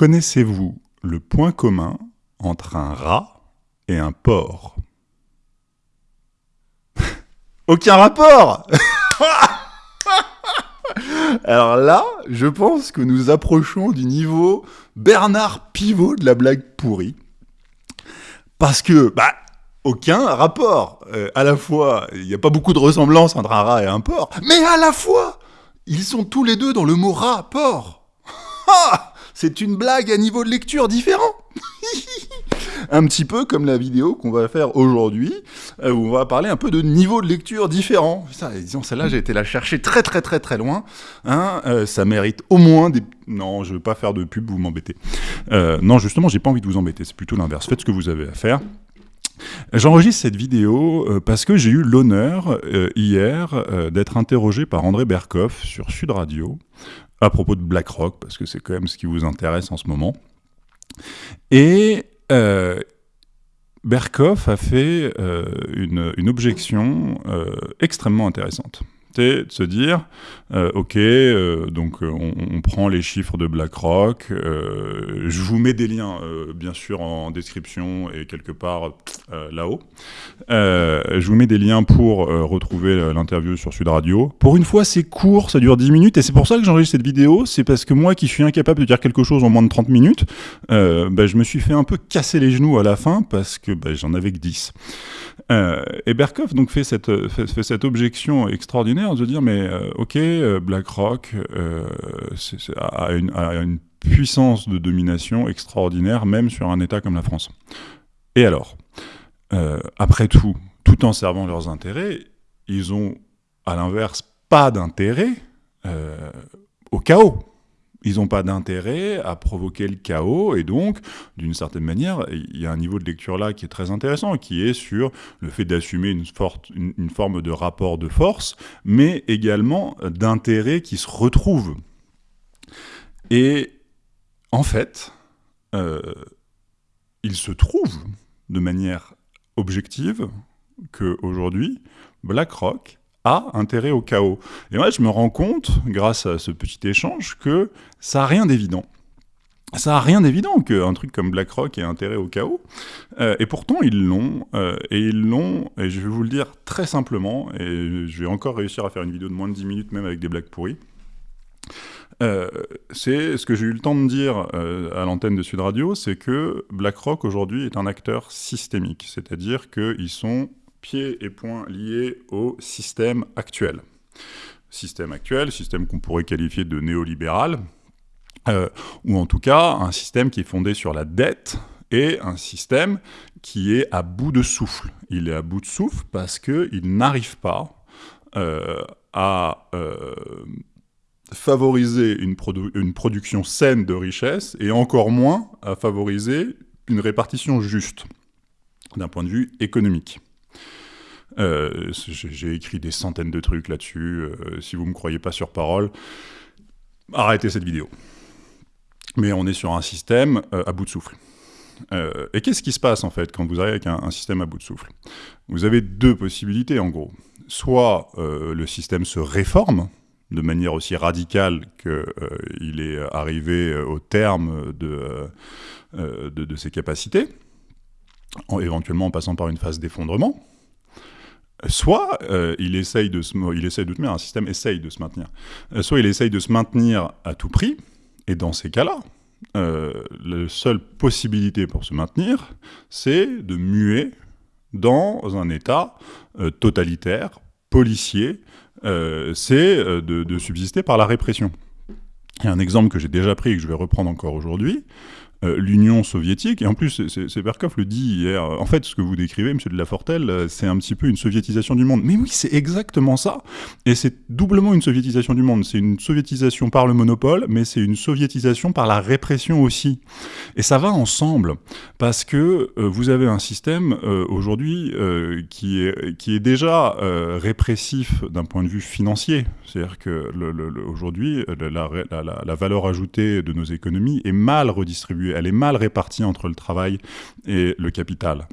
Connaissez-vous le point commun entre un rat et un porc? Aucun rapport Alors là, je pense que nous approchons du niveau Bernard Pivot de la blague pourrie. Parce que, bah, aucun rapport. Euh, à la fois, il n'y a pas beaucoup de ressemblance entre un rat et un porc, mais à la fois, ils sont tous les deux dans le mot rat, porc. C'est une blague à niveau de lecture différent. un petit peu comme la vidéo qu'on va faire aujourd'hui, euh, où on va parler un peu de niveau de lecture différent. Disons, celle-là, j'ai été la chercher très très très très loin. Hein, euh, ça mérite au moins des... Non, je veux pas faire de pub, vous m'embêtez. Euh, non, justement, j'ai pas envie de vous embêter, c'est plutôt l'inverse. Faites ce que vous avez à faire. J'enregistre cette vidéo parce que j'ai eu l'honneur hier d'être interrogé par André Berkoff sur Sud Radio à propos de BlackRock, parce que c'est quand même ce qui vous intéresse en ce moment. Et euh, Berkoff a fait euh, une, objection euh, extrêmement intéressante de se dire, euh, ok, euh, donc euh, on, prend les chiffres de BlackRock, je vous mets des liens, bien sûr, en description et quelque part là-haut. je vous mets des liens pour retrouver l'interview sur Sud Radio. Pour une fois, c'est court, ça dure 10 minutes, et c'est pour ça que j'enregistre cette vidéo, c'est parce que moi qui suis incapable de dire quelque chose en moins de 30 minutes, bah, je me suis fait un peu casser les genoux à la fin, parce que bah, j'en avais que 10. et Berkoff donc fait cette, fait cette objection extraordinaire de dire, mais euh, ok, euh, BlackRock euh, a, une, puissance de domination extraordinaire, même sur un État comme la France. Et alors Après tout, tout en servant leurs intérêts, ils ont, à l'inverse, pas d'intérêt au chaos ils n'ont pas d'intérêt à provoquer le chaos, et donc, d'une certaine manière, il y a un niveau de lecture là qui est très intéressant, qui est sur le fait d'assumer une, une, forme de rapport de force, mais également d'intérêt qui se retrouve. Et en fait, euh, il se trouve de manière objective qu'aujourd'hui, BlackRock a intérêt au chaos. Et moi, je me rends compte, grâce à ce petit échange, que ça n'a rien d'évident. Ça n'a rien d'évident qu'un truc comme BlackRock ait intérêt au chaos. Euh, et pourtant, ils l'ont. Euh, et ils l'ont, et je vais vous le dire très simplement, et je vais encore réussir à faire une vidéo de moins de 10 minutes, même avec des blagues pourries. Euh, c'est ce que j'ai eu le temps de dire à l'antenne de Sud Radio, c'est que BlackRock aujourd'hui est un acteur systémique, c'est-à-dire qu'ils sont pieds et poings liés au système actuel. Système actuel, système qu'on pourrait qualifier de néolibéral, euh, ou en tout cas un système qui est fondé sur la dette et un système qui est à bout de souffle. Il est à bout de souffle parce qu'il n'arrive pas euh, à euh, favoriser une, une, production saine de richesse et encore moins à favoriser une répartition juste d'un point de vue économique. Euh, j'ai écrit des centaines de trucs là-dessus. Euh, si vous ne me croyez pas sur parole, arrêtez cette vidéo. Mais on est sur un système euh, à bout de souffle. et qu'est-ce qui se passe en fait quand vous arrivez avec un, système à bout de souffle? Vous avez deux possibilités en gros. Soit le système se réforme de manière aussi radicale qu'il est arrivé au terme de, de, de ses capacités, en, éventuellement en passant par une phase d'effondrement, soit euh, il essaye de se, il essaye de un système essaye de se maintenir. Euh, soit il essaye de se maintenir à tout prix, et dans ces cas-là, euh, la seule possibilité pour se maintenir, c'est de muer dans un État totalitaire, policier, c'est de, de, subsister par la répression. Il y a un exemple que j'ai déjà pris et que je vais reprendre encore aujourd'hui. Euh, l'Union soviétique, et en plus, c'est Berkov le dit hier, en fait, ce que vous décrivez, monsieur de Lafortelle, euh, c'est un petit peu une soviétisation du monde. Mais oui, c'est exactement ça, et c'est doublement une soviétisation du monde. C'est une soviétisation par le monopole, mais c'est une soviétisation par la répression aussi. Et ça va ensemble, parce que euh, vous avez un système aujourd'hui qui, est, qui est déjà répressif d'un point de vue financier. C'est-à-dire que aujourd'hui, la valeur ajoutée de nos économies est mal redistribuée elle est mal répartie entre le travail et le capital.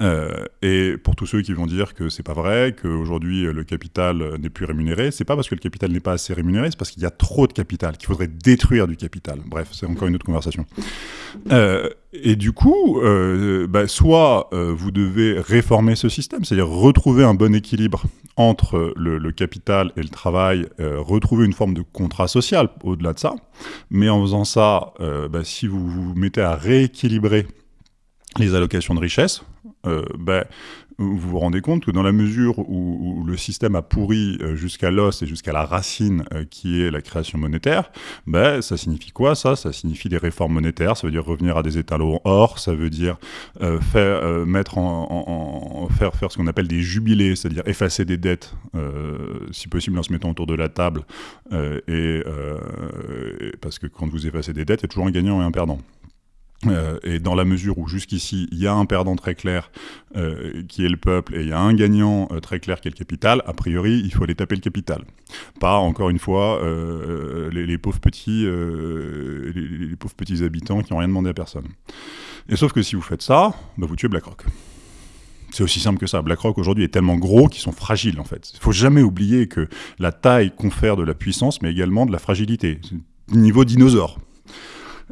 Euh, et pour tous ceux qui vont dire que c'est pas vrai, qu'aujourd'hui le capital n'est plus rémunéré, c'est pas parce que le capital n'est pas assez rémunéré, c'est parce qu'il y a trop de capital, qu'il faudrait détruire du capital. Bref, c'est encore une autre conversation. Euh, et du coup, euh, bah, soit vous devez réformer ce système, c'est-à-dire retrouver un bon équilibre entre le, capital et le travail, retrouver une forme de contrat social au-delà de ça. Mais en faisant ça, bah, si vous vous mettez à rééquilibrer les allocations de richesse, euh, ben, vous vous rendez compte que dans la mesure où, le système a pourri euh, jusqu'à l'os et jusqu'à la racine euh, qui est la création monétaire, ben, ça signifie quoi ça? Ça signifie des réformes monétaires, ça veut dire revenir à des étalons or, ça veut dire faire, mettre en, faire, faire ce qu'on appelle des jubilés, c'est-à-dire effacer des dettes, si possible en se mettant autour de la table, et, parce que quand vous effacez des dettes, il y a toujours un gagnant et un perdant. Euh, et dans la mesure où jusqu'ici il y a un perdant très clair euh, qui est le peuple et il y a un gagnant euh, très clair qui est le capital, a priori il faut aller taper le capital. Pas encore une fois les, pauvres petits, les, pauvres petits habitants qui n'ont rien demandé à personne. Et sauf que si vous faites ça, bah, vous tuez BlackRock. C'est aussi simple que ça. BlackRock aujourd'hui est tellement gros qu'ils sont fragiles en fait. Il faut jamais oublier que la taille confère de la puissance mais également de la fragilité. Niveau dinosaure.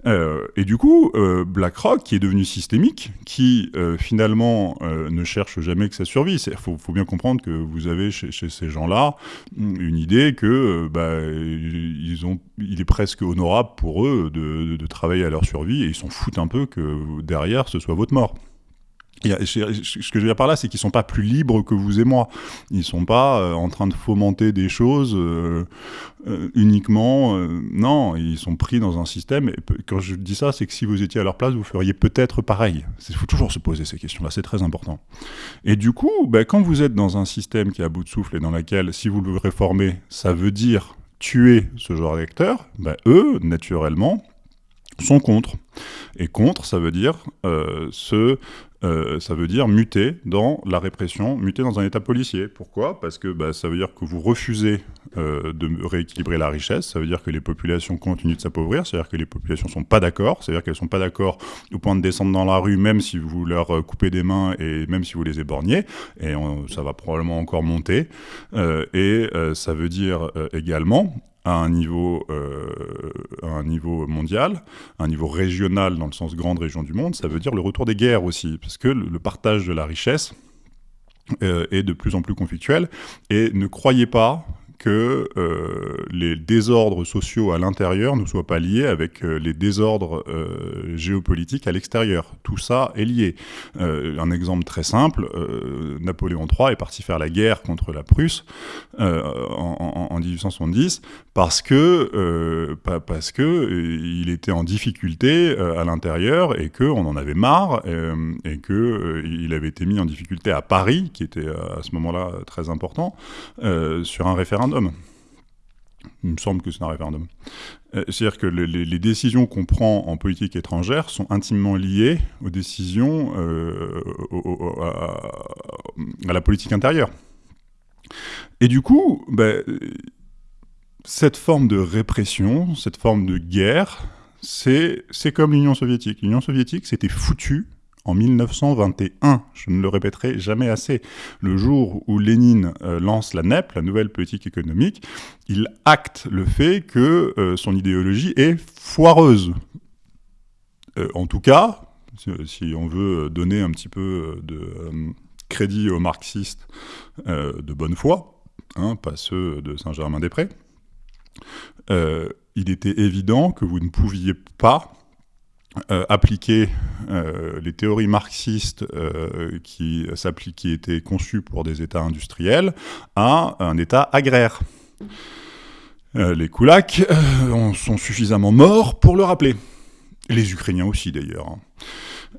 Euh, et du coup, euh, BlackRock, qui est devenu systémique, qui euh, finalement ne cherche jamais que sa survie. Il faut, bien comprendre que vous avez chez, ces gens-là une idée que bah, il est presque honorable pour eux de, de travailler à leur survie et ils s'en foutent un peu que derrière ce soit votre mort ce que je veux dire par là, c'est qu'ils sont pas plus libres que vous et moi. Ils sont pas euh, en train de fomenter des choses euh, euh, uniquement. non, ils sont pris dans un système. Quand je dis ça, c'est que si vous étiez à leur place, vous feriez peut-être pareil. Il faut toujours se poser ces questions-là. C'est très important. Et du coup, ben, quand vous êtes dans un système qui est à bout de souffle et dans lequel, si vous le réformez, ça veut dire tuer ce genre d'acteurs, ben, eux, naturellement, sont contre. Et contre, ça veut dire euh, ce euh, ça veut dire muter dans la répression, muter dans un état policier. Pourquoi? Parce que bah, ça veut dire que vous refusez euh, de rééquilibrer la richesse, ça veut dire que les populations continuent de s'appauvrir, c'est-à-dire que les populations ne sont pas d'accord, c'est-à-dire qu'elles ne sont pas d'accord au point de descendre dans la rue, même si vous leur coupez des mains et même si vous les éborgnez, et ça va probablement encore monter. et ça veut dire également à un niveau, euh, à un niveau mondial, un niveau régional dans le sens grande région du monde, ça veut dire le retour des guerres aussi, parce que le, partage de la richesse euh, est de plus en plus conflictuel. Et ne croyez pas que euh, les désordres sociaux à l'intérieur ne soient pas liés avec euh, les désordres euh, géopolitiques à l'extérieur. Tout ça est lié. un exemple très simple, Napoléon III est parti faire la guerre contre la Prusse en, 1870 parce que, parce que il était en difficulté à l'intérieur et qu'on en avait marre et qu'il avait été mis en difficulté à Paris, qui était à ce moment-là très important, sur un référendum il me semble que c'est un référendum. Euh, c'est-à-dire que les, décisions qu'on prend en politique étrangère sont intimement liées aux décisions euh, à, la politique intérieure. Et du coup, ben, cette forme de répression, cette forme de guerre, c'est comme l'Union soviétique. L'Union soviétique, c'était foutu en 1921. Je ne le répéterai jamais assez. Le jour où Lénine euh, lance la NEP, la nouvelle politique économique, il acte le fait que euh, son idéologie est foireuse. Euh, en tout cas, si on veut donner un petit peu de crédit aux marxistes de bonne foi, hein, pas ceux de Saint-Germain-des-Prés, il était évident que vous ne pouviez pas euh, appliquer euh, les théories marxistes euh, qui, étaient conçues pour des États industriels à un État agraire. les Koulaks sont suffisamment morts pour le rappeler. Les Ukrainiens aussi d'ailleurs. Hein.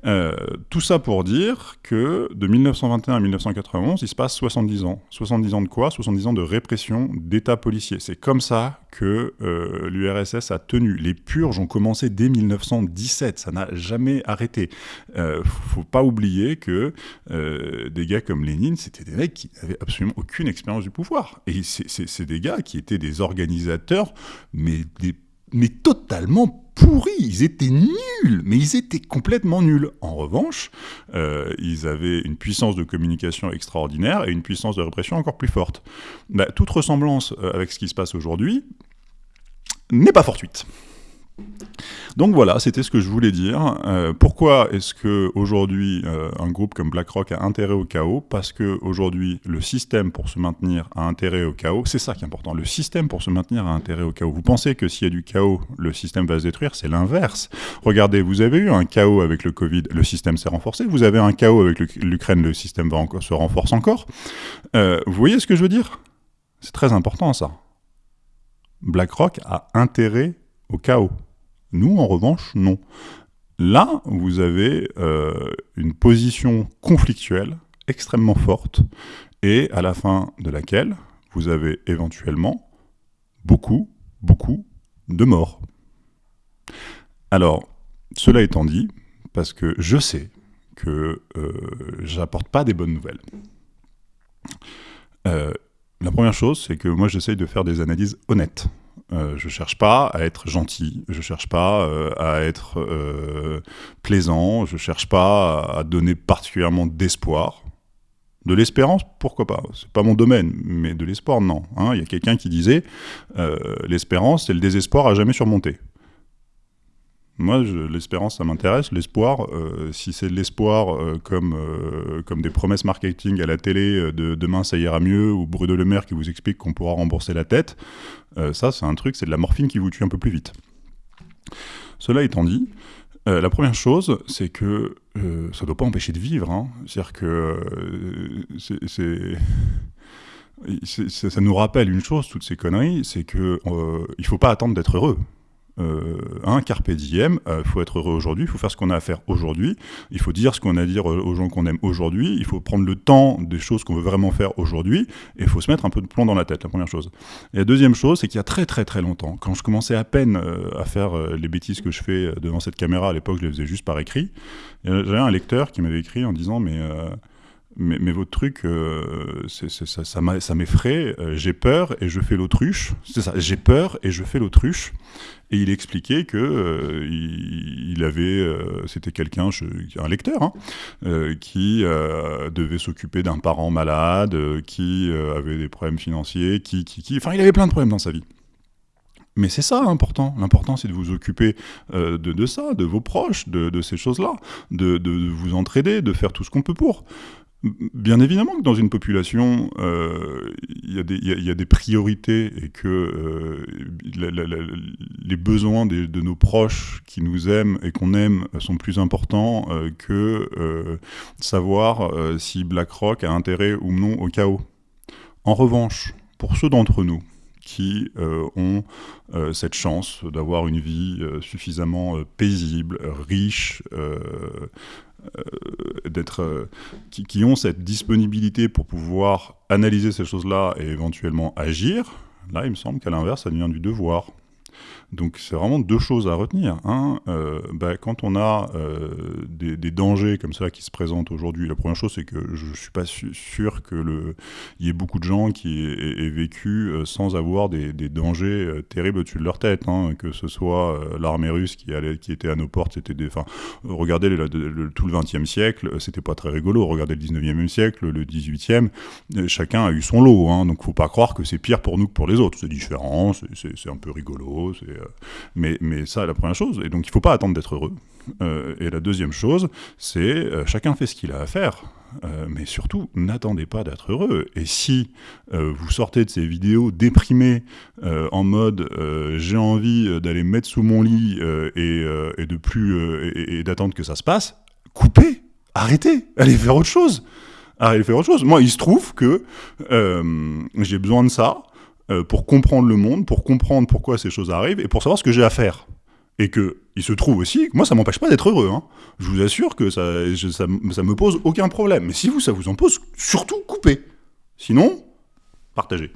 Euh, tout ça pour dire que de 1921 à 1991, il se passe 70 ans. 70 ans de quoi? 70 ans de répression d'État policier. C'est comme ça que euh, l'URSS a tenu. Les purges ont commencé dès 1917, ça n'a jamais arrêté. Euh, faut pas oublier que euh, des gars comme Lénine, c'était des mecs qui n'avaient absolument aucune expérience du pouvoir. Et c'est des gars qui étaient des organisateurs, mais, des, mais totalement pourris, ils étaient nuls, mais ils étaient complètement nuls. En revanche, euh, ils avaient une puissance de communication extraordinaire et une puissance de répression encore plus forte. Bah, toute ressemblance euh, avec ce qui se passe aujourd'hui n'est pas fortuite. Donc voilà, c'était ce que je voulais dire. Euh, pourquoi est-ce que aujourd'hui euh, un groupe comme BlackRock a intérêt au chaos? Parce que aujourd'hui le système pour se maintenir a intérêt au chaos. C'est ça qui est important. Le système pour se maintenir a intérêt au chaos. Vous pensez que s'il y a du chaos, le système va se détruire? C'est l'inverse. Regardez, vous avez eu un chaos avec le Covid, le système s'est renforcé. Vous avez un chaos avec l'Ukraine, le système se renforce encore. Euh, vous voyez ce que je veux dire? C'est très important ça. BlackRock a intérêt au chaos. Nous, en revanche, non. Là, vous avez euh, une position conflictuelle extrêmement forte et à la fin de laquelle vous avez éventuellement beaucoup, beaucoup de morts. Alors, cela étant dit, parce que je sais que euh, j'apporte pas des bonnes nouvelles. Euh, la première chose, c'est que moi j'essaye de faire des analyses honnêtes. Euh, je cherche pas à être gentil, je cherche pas euh, à être euh, plaisant, je cherche pas à donner particulièrement d'espoir. De l'espérance, pourquoi pas? C'est pas mon domaine, mais de l'espoir, non. Hein. Il y a quelqu'un qui disait l'espérance, c'est le désespoir à jamais surmonter. Moi, l'espérance, ça m'intéresse. L'espoir, euh, si c'est l'espoir euh, comme, euh, comme des promesses marketing à la télé de demain ça ira mieux, ou Bruno Le Maire qui vous explique qu'on pourra rembourser la tête, ça, c'est un truc, c'est de la morphine qui vous tue un peu plus vite. Cela étant dit, la première chose, c'est que ça ne doit pas empêcher de vivre. Hein. C'est-à-dire que ça nous rappelle une chose, toutes ces conneries, c'est que il faut pas attendre d'être heureux euh, un carpe diem, il euh, faut être heureux aujourd'hui, il faut faire ce qu'on a à faire aujourd'hui, il faut dire ce qu'on a à dire aux gens qu'on aime aujourd'hui, il faut prendre le temps des choses qu'on veut vraiment faire aujourd'hui, et il faut se mettre un peu de plomb dans la tête, la première chose. Et la deuxième chose, c'est qu'il y a très très très longtemps, quand je commençais à peine euh, à faire euh, les bêtises que je fais devant cette caméra, à l'époque je les faisais juste par écrit, j'avais un lecteur qui m'avait écrit en disant mais mais, mais, votre truc, euh, ça, m'effraie, euh, j'ai peur et je fais l'autruche. C'est ça, j'ai peur et je fais l'autruche. Et il expliquait que euh, il, avait, c'était quelqu'un, un lecteur, hein, qui devait s'occuper d'un parent malade, qui avait des problèmes financiers, qui, qui, enfin, il avait plein de problèmes dans sa vie. Mais c'est ça l'important. L'important, c'est de vous occuper de, ça, de vos proches, de, ces choses-là, de, vous entraider, de faire tout ce qu'on peut pour. Bien évidemment que dans une population, euh, il y, a des priorités et que euh, les besoins de nos proches qui nous aiment et qu'on aime sont plus importants euh, que savoir si BlackRock a intérêt ou non au chaos. En revanche, pour ceux d'entre nous qui ont cette chance d'avoir une vie suffisamment paisible, riche, euh, d'être, euh, qui, ont cette disponibilité pour pouvoir analyser ces choses-là et éventuellement agir, là, il me semble qu'à l'inverse, ça devient du devoir. Donc c'est vraiment deux choses à retenir. Un, euh, bah, quand on a euh, des, dangers comme ça qui se présentent aujourd'hui, la première chose c'est que je ne suis pas sûr que le, y ait beaucoup de gens qui aient, vécu euh, sans avoir des, dangers terribles au-dessus de leur tête. Hein. que ce soit l'armée russe qui, allait, qui était à nos portes, c'était des, regardez tout le XXe siècle, c'était pas très rigolo. Regardez le XIXe siècle, le XVIIIe, chacun a eu son lot. Hein, donc faut pas croire que c'est pire pour nous que pour les autres. C'est différent, c'est un peu rigolo, euh, mais, mais ça, la première chose. Et donc, il ne faut pas attendre d'être heureux. Euh, et la deuxième chose, c'est euh, chacun fait ce qu'il a à faire. mais surtout, n'attendez pas d'être heureux. Et si vous sortez de ces vidéos déprimées en mode j'ai envie d'aller me mettre sous mon lit et, et, de plus et, d'attendre que ça se passe, coupez, arrêtez, allez faire autre chose. Allez faire autre chose. Moi, il se trouve que j'ai besoin de ça euh, pour comprendre le monde, pour comprendre pourquoi ces choses arrivent et pour savoir ce que j'ai à faire. Et que il se trouve aussi, moi ça m'empêche pas d'être heureux. Hein. Je vous assure que ça, ça, ça me pose aucun problème. Mais si vous, ça vous en pose, surtout coupez. Sinon, partagez.